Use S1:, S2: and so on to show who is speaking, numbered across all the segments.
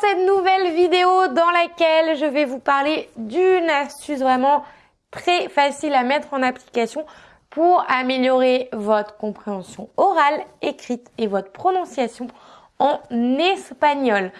S1: cette nouvelle vidéo dans laquelle je vais vous parler d'une astuce vraiment très facile à mettre en application pour améliorer votre compréhension orale, écrite et votre prononciation en espagnol.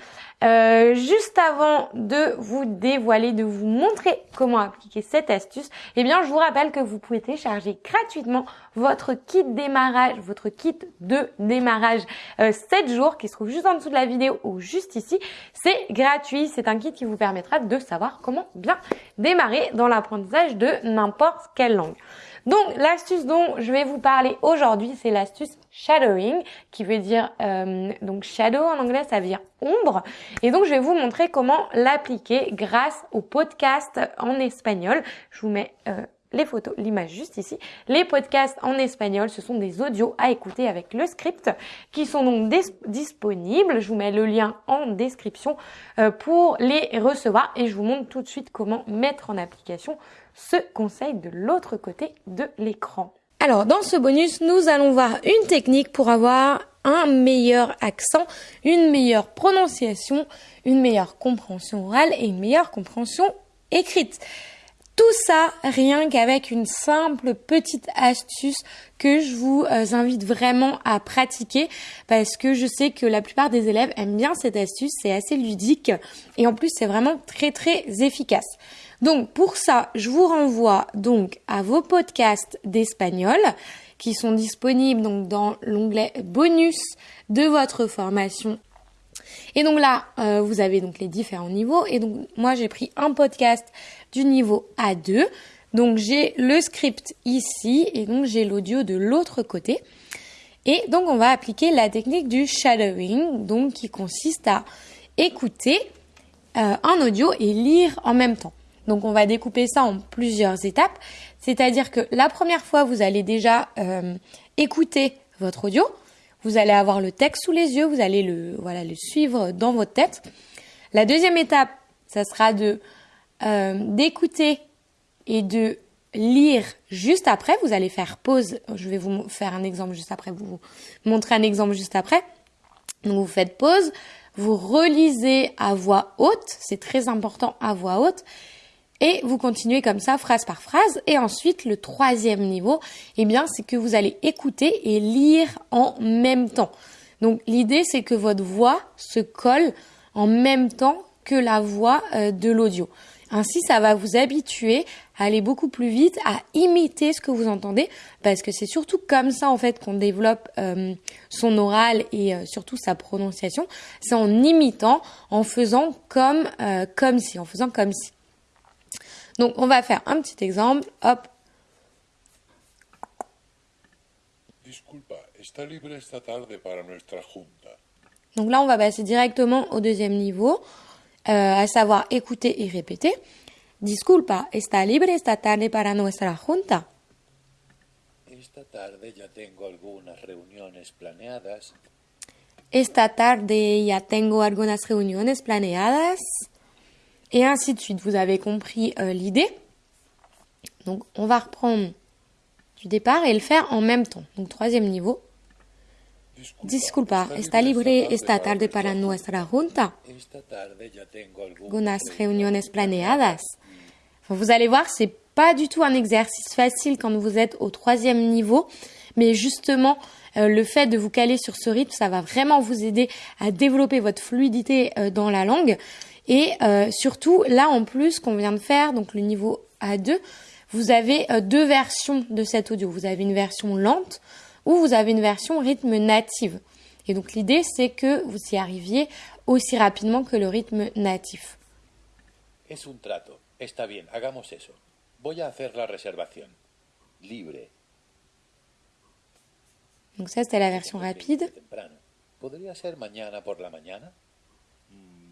S1: Euh, juste avant de vous dévoiler, de vous montrer comment appliquer cette astuce, eh bien, je vous rappelle que vous pouvez télécharger gratuitement votre kit démarrage, votre kit de démarrage euh, 7 jours qui se trouve juste en dessous de la vidéo ou juste ici. C'est gratuit, c'est un kit qui vous permettra de savoir comment bien démarrer dans l'apprentissage de n'importe quelle langue. Donc l'astuce dont je vais vous parler aujourd'hui, c'est l'astuce shadowing, qui veut dire euh, donc shadow en anglais, ça veut dire ombre. Et donc je vais vous montrer comment l'appliquer grâce au podcast en espagnol. Je vous mets euh, les photos, l'image juste ici. Les podcasts en espagnol, ce sont des audios à écouter avec le script qui sont donc disponibles. Je vous mets le lien en description euh, pour les recevoir et je vous montre tout de suite comment mettre en application ce conseil de l'autre côté de l'écran. Alors, dans ce bonus, nous allons voir une technique pour avoir un meilleur accent, une meilleure prononciation, une meilleure compréhension orale et une meilleure compréhension écrite. Tout ça rien qu'avec une simple petite astuce que je vous euh, invite vraiment à pratiquer parce que je sais que la plupart des élèves aiment bien cette astuce, c'est assez ludique et en plus c'est vraiment très très efficace. Donc pour ça, je vous renvoie donc à vos podcasts d'espagnol qui sont disponibles donc dans l'onglet bonus de votre formation. Et donc là, euh, vous avez donc les différents niveaux. Et donc moi, j'ai pris un podcast du niveau A2. Donc j'ai le script ici et donc j'ai l'audio de l'autre côté. Et donc on va appliquer la technique du shadowing, donc qui consiste à écouter euh, un audio et lire en même temps. Donc on va découper ça en plusieurs étapes. C'est-à-dire que la première fois, vous allez déjà euh, écouter votre audio. Vous allez avoir le texte sous les yeux, vous allez le, voilà, le suivre dans votre tête. La deuxième étape, ça sera de euh, d'écouter et de lire juste après. Vous allez faire pause. Je vais vous faire un exemple juste après, vous montrer un exemple juste après. Donc vous faites pause, vous relisez à voix haute, c'est très important à voix haute. Et vous continuez comme ça, phrase par phrase. Et ensuite, le troisième niveau, eh bien, c'est que vous allez écouter et lire en même temps. Donc, l'idée, c'est que votre voix se colle en même temps que la voix euh, de l'audio. Ainsi, ça va vous habituer à aller beaucoup plus vite, à imiter ce que vous entendez, parce que c'est surtout comme ça en fait qu'on développe euh, son oral et euh, surtout sa prononciation. C'est en imitant, en faisant comme comme si, en faisant comme si. Donc, on va faire un petit exemple. Hop.
S2: Disculpa, ¿está libre esta tarde para nuestra junta?
S1: Donc là, on va passer directement au deuxième niveau, euh, à savoir écouter et répéter. Disculpa, ¿está libre esta tarde para nuestra junta?
S3: Esta tarde ya tengo algunas reuniones planeadas.
S1: Esta tarde ya tengo algunas reuniones planeadas et ainsi de suite. Vous avez compris euh, l'idée. Donc on va reprendre du départ et le faire en même temps. Donc troisième niveau. Disculpa, ¿está libre esta tarde para nuestra junta?
S3: Esta tarde ya tengo
S1: algunas reuniones planeadas. vous allez voir, c'est pas du tout un exercice facile quand vous êtes au troisième niveau, mais justement, euh, le fait de vous caler sur ce rythme, ça va vraiment vous aider à développer votre fluidité euh, dans la langue. Et euh, surtout, là en plus qu'on vient de faire, donc le niveau A2, vous avez euh, deux versions de cet audio. Vous avez une version lente ou vous avez une version rythme native. Et donc l'idée, c'est que vous y arriviez aussi rapidement que le rythme natif.
S3: Es un trato. Está bien, hagamos eso. Voy a hacer la reservación. Libre.
S1: Donc ça, c'était la version rapide.
S3: ¿Podría ser mañana por la mañana?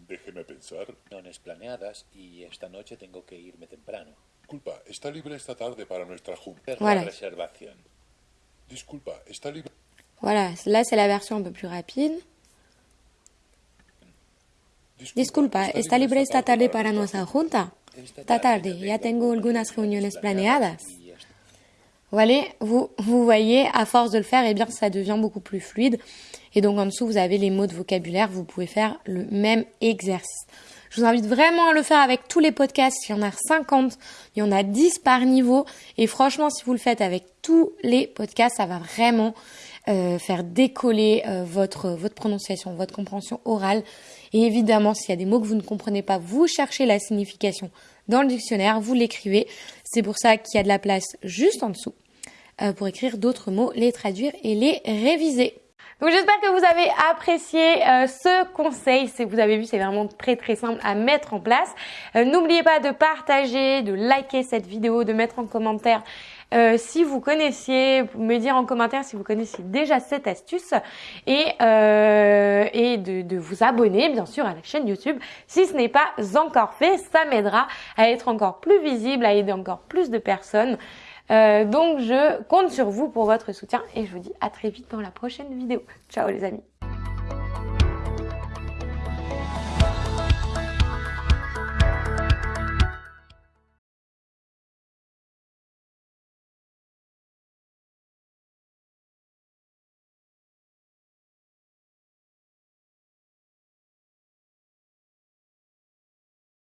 S2: Déjeme pensar.
S3: Reuniones planeadas y esta noche tengo que irme temprano.
S2: Disculpa, ¿está libre esta tarde para nuestra junta?
S1: Voilà.
S3: La reservación.
S2: Disculpa, ¿está libre?
S1: Voilà, là c'est la version un peu plus rapide. Disculpa, ¿está libre esta tarde para nuestra junta? Esta tarde ya tengo algunas reuniones planeadas. Vous, vous voyez, à force de le faire, eh bien, ça devient beaucoup plus fluide. Et donc, en dessous, vous avez les mots de vocabulaire. Vous pouvez faire le même exercice. Je vous invite vraiment à le faire avec tous les podcasts. Il y en a 50, il y en a 10 par niveau. Et franchement, si vous le faites avec tous les podcasts, ça va vraiment euh, faire décoller euh, votre, votre prononciation, votre compréhension orale. Et évidemment, s'il y a des mots que vous ne comprenez pas, vous cherchez la signification dans le dictionnaire, vous l'écrivez. C'est pour ça qu'il y a de la place juste en dessous euh, pour écrire d'autres mots, les traduire et les réviser. Donc j'espère que vous avez apprécié euh, ce conseil. Vous avez vu, c'est vraiment très très simple à mettre en place. Euh, n'oubliez pas de partager, de liker cette vidéo, de mettre en commentaire euh, si vous connaissiez, me dire en commentaire si vous connaissiez déjà cette astuce et, et de, de, vous abonner bien sûr à la chaîne YouTube si ce n'est pas encore fait. Ça m'aidera à être encore plus visible, à aider encore plus de personnes. Euh, donc je compte sur vous pour votre soutien et je vous dis à très vite dans la prochaine vidéo. Ciao les amis